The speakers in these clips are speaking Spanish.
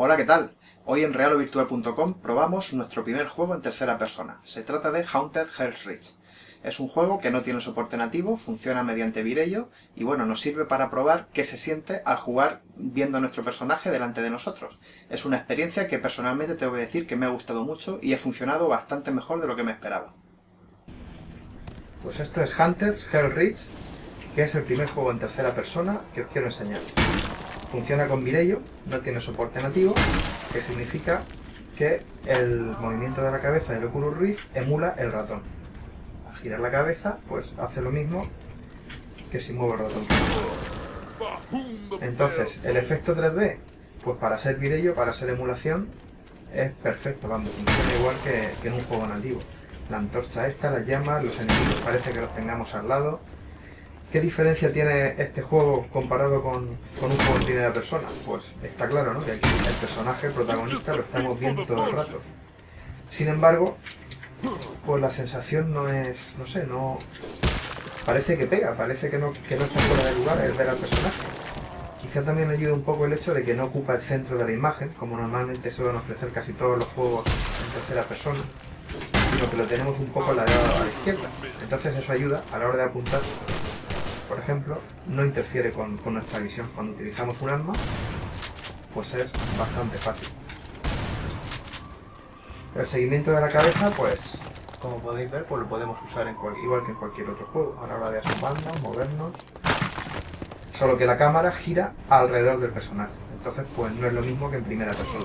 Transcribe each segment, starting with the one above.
Hola, ¿qué tal? Hoy en realovirtual.com probamos nuestro primer juego en tercera persona. Se trata de Haunted Hell's Reach. Es un juego que no tiene soporte nativo, funciona mediante Virello y bueno, nos sirve para probar qué se siente al jugar viendo a nuestro personaje delante de nosotros. Es una experiencia que personalmente tengo que decir que me ha gustado mucho y ha funcionado bastante mejor de lo que me esperaba. Pues esto es Haunted Hell's Reach, que es el primer juego en tercera persona que os quiero enseñar. Funciona con Virello, no tiene soporte nativo, que significa que el movimiento de la cabeza del Oculus Rift emula el ratón. Al girar la cabeza, pues hace lo mismo que si muevo el ratón. Entonces, el efecto 3D, pues para ser Virello, para ser emulación, es perfecto, vamos, funciona igual que, que en un juego nativo. La antorcha esta, las llamas, los enemigos parece que los tengamos al lado, ¿Qué diferencia tiene este juego comparado con, un juego en primera persona? Pues está claro, ¿no? Que aquí el personaje, el protagonista, lo estamos viendo todo el rato. Sin embargo, pues la sensación no es, no sé, no... Parece que pega, parece que no, que no está fuera de lugar el ver al personaje. Quizá también ayuda un poco el hecho de que no ocupa el centro de la imagen, como normalmente suelen ofrecer casi todos los juegos en tercera persona, sino que lo tenemos un poco a la, a la izquierda. Entonces eso ayuda a la hora de apuntar por ejemplo, no interfiere con, nuestra visión. Cuando utilizamos un arma, pues es bastante fácil. El seguimiento de la cabeza, pues, como podéis ver, pues lo podemos usar igual que en cualquier otro juego, a la hora de asomarnos, movernos. Solo que la cámara gira alrededor del personaje. Entonces, pues no es lo mismo que en primera persona.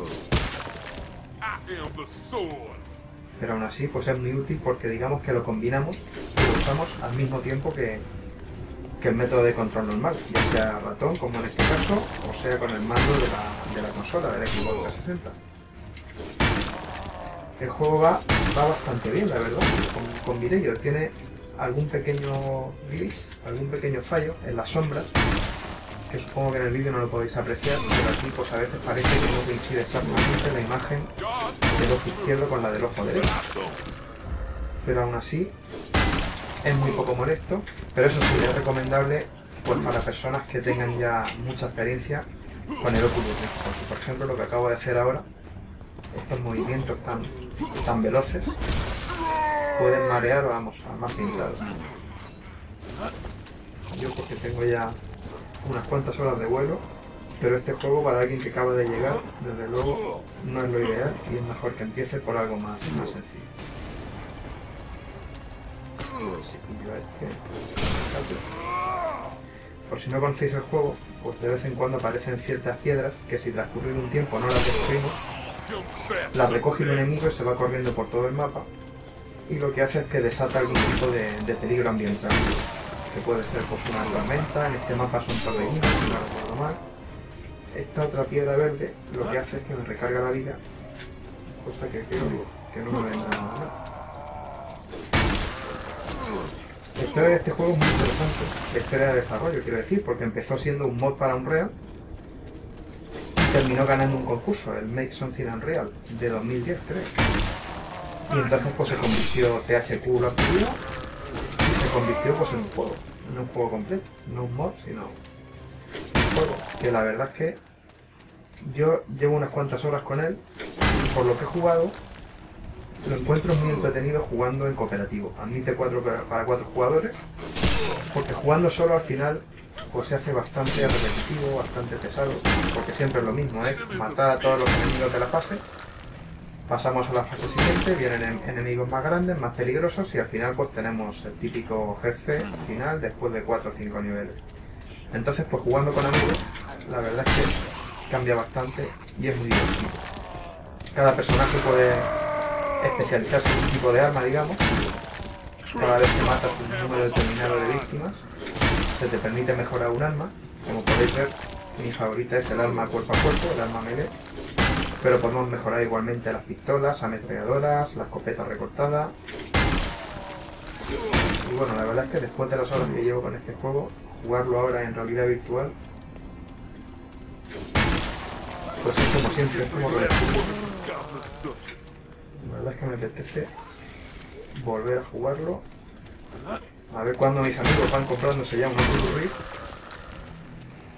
Pero aún así, pues es muy útil porque digamos que lo combinamos y lo usamos al mismo tiempo que, que el método de control normal, ya sea ratón, como en este caso, o sea con el mando de la, consola, del Xbox 360. El juego va, va bastante bien, la verdad, con, con Tiene algún pequeño glitch, algún pequeño fallo en las sombras, que supongo que en el vídeo no lo podéis apreciar, pero aquí pues a veces parece que no coincide exactamente la imagen del ojo izquierdo con la del ojo derecho. Pero aún así, es muy poco molesto, pero eso sí es recomendable pues, para personas que tengan ya mucha experiencia con el Oculus Rift. por ejemplo, lo que acabo de hacer ahora, estos movimientos tan, tan veloces, pueden marear, vamos, a más pintado. Yo porque tengo ya unas cuantas horas de vuelo, pero este juego para alguien que acaba de llegar, desde luego, no es lo ideal y es mejor que empiece por algo más, más sencillo. Este. Por si no conocéis el juego, pues de vez en cuando aparecen ciertas piedras que si transcurrido un tiempo no las destruimos, las recoge el enemigo y se va corriendo por todo el mapa y lo que hace es que desata algún tipo de, peligro ambiental que puede ser pues una tormenta, en este mapa son torbellinos, si no recuerdo mal. Esta otra piedra verde lo que hace es que me recarga la vida, cosa que creo que no me vendrá nada mal. La historia de este juego es muy interesante, la historia de desarrollo, quiero decir, porque empezó siendo un mod para Unreal y terminó ganando un concurso, el Make Something Unreal, de 2010 creo. Y entonces pues se convirtió, THQ lo adquirió y se convirtió pues en un juego, en un juego completo, no un mod, sino un juego, que la verdad es que yo llevo unas cuantas horas con él y por lo que he jugado lo encuentro muy entretenido jugando en cooperativo. Admite cuatro para cuatro jugadores, porque jugando solo al final pues se hace bastante repetitivo, bastante pesado, porque siempre es lo mismo, es matar a todos los enemigos de la fase, pasamos a la fase siguiente, vienen enemigos más grandes, más peligrosos y al final pues tenemos el típico jefe final después de 4 o 5 niveles. Entonces pues jugando con amigos, la verdad es que cambia bastante y es muy divertido. Cada personaje puede especializarse en un tipo de arma, digamos. Cada vez que matas un número determinado de víctimas, se te permite mejorar un arma. Como podéis ver, mi favorita es el arma cuerpo a cuerpo, el arma melee. Pero podemos mejorar igualmente las pistolas, ametralladoras, la escopeta recortada. Y bueno, la verdad es que después de las horas que llevo con este juego, jugarlo ahora en realidad virtual, pues es como siempre, es como la verdad es que me apetece volver a jugarlo. A ver cuándo mis amigos van comprándose ya un Oculus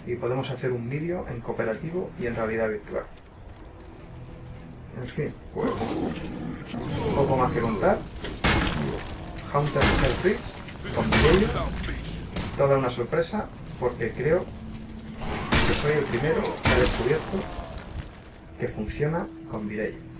y podemos hacer un vídeo en cooperativo y en realidad virtual. En fin, pues poco más que contar. Haunted Hellfritz con ello, toda una sorpresa porque creo que soy el primero que ha descubierto que funciona con Virelli.